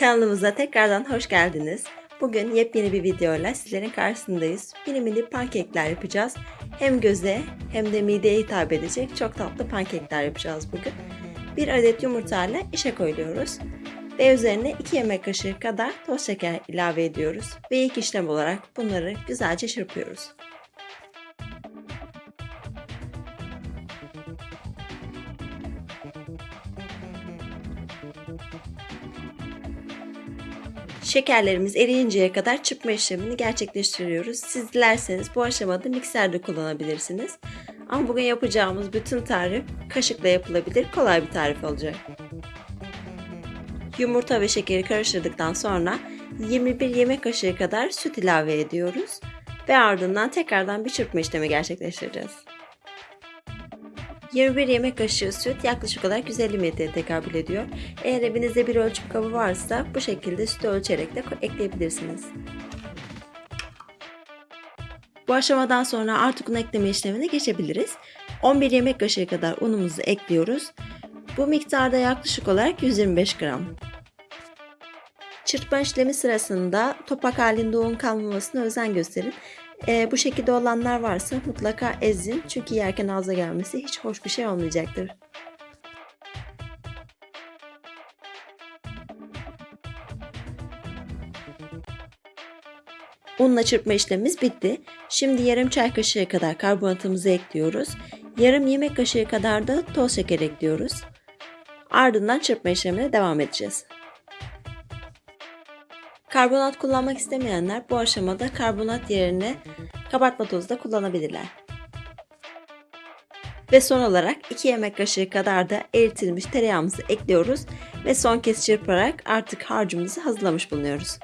Kanalımıza tekrardan hoş geldiniz. Bugün yepyeni bir videoyla sizlerin karşısındayız. Mini mini pankekler yapacağız. Hem göze hem de mideye hitap edecek çok tatlı pankekler yapacağız bugün. Bir adet yumurtayla işe koyuyoruz. Ve üzerine 2 yemek kaşığı kadar toz şeker ilave ediyoruz. Ve ilk işlem olarak bunları güzelce çırpıyoruz. Şekerlerimiz eriyinceye kadar çırpma işlemini gerçekleştiriyoruz. Siz dilerseniz bu aşamada mikserde kullanabilirsiniz. Ama bugün yapacağımız bütün tarif kaşıkla yapılabilir, kolay bir tarif olacak. Yumurta ve şekeri karıştırdıktan sonra 21 yemek kaşığı kadar süt ilave ediyoruz ve ardından tekrardan bir çırpma işlemi gerçekleştireceğiz. 21 yemek kaşığı süt yaklaşık olarak 150 mililitreye tekabül ediyor. Eğer evinizde bir ölçüm kabı varsa bu şekilde sütü ölçerek de ekleyebilirsiniz. Bu aşamadan sonra artık un ekleme işlemine geçebiliriz. 11 yemek kaşığı kadar unumuzu ekliyoruz. Bu miktarda yaklaşık olarak 125 gram. Çırpma işlemi sırasında topak halinde un kalmamasına özen gösterin. E, bu şekilde olanlar varsa mutlaka ezin çünkü yerken ağza gelmesi hiç hoş bir şey olmayacaktır. Unla çırpma işlemimiz bitti. Şimdi yarım çay kaşığı kadar karbonatımızı ekliyoruz. Yarım yemek kaşığı kadar da toz şeker ekliyoruz. Ardından çırpma işlemine devam edeceğiz. Karbonat kullanmak istemeyenler bu aşamada karbonat yerine kabartma tozu da kullanabilirler. Ve son olarak 2 yemek kaşığı kadar da eritilmiş tereyağımızı ekliyoruz ve son kez çırparak artık harcımızı hazırlamış bulunuyoruz.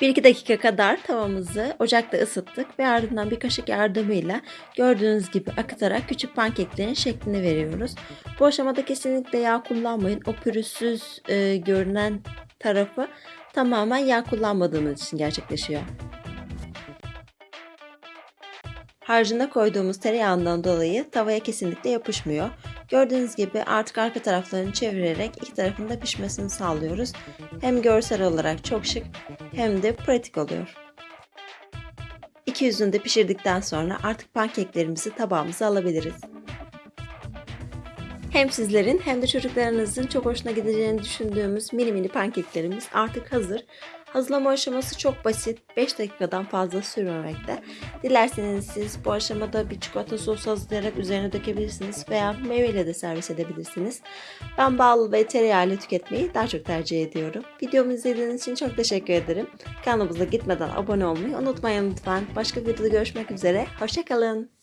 Bir iki dakika kadar tavamızı ocakta ısıttık ve ardından bir kaşık yardımıyla gördüğünüz gibi akıtarak küçük pankeklerin şeklini veriyoruz. Bu aşamada kesinlikle yağ kullanmayın. O pürüzsüz e, görünen tarafı tamamen yağ kullanmadığımız için gerçekleşiyor. Harcına koyduğumuz tereyağından dolayı tavaya kesinlikle yapışmıyor. Gördüğünüz gibi artık arka taraflarını çevirerek iki tarafın da pişmesini sağlıyoruz. Hem görsel olarak çok şık hem de pratik oluyor. İki yüzünü de pişirdikten sonra artık pankeklerimizi tabağımıza alabiliriz. Hem sizlerin hem de çocuklarınızın çok hoşuna gideceğini düşündüğümüz mini mini pankeklerimiz artık hazır. Hazırlama aşaması çok basit. 5 dakikadan fazla sürmemekte. Dilerseniz siz bu aşamada bir çikolata sosu hazırlayarak üzerine dökebilirsiniz veya meyveyle de servis edebilirsiniz. Ben bal ve tereyağıyla tüketmeyi daha çok tercih ediyorum. Videomu izlediğiniz için çok teşekkür ederim. Kanalımıza gitmeden abone olmayı unutmayın lütfen. Başka videoda görüşmek üzere. Hoşçakalın.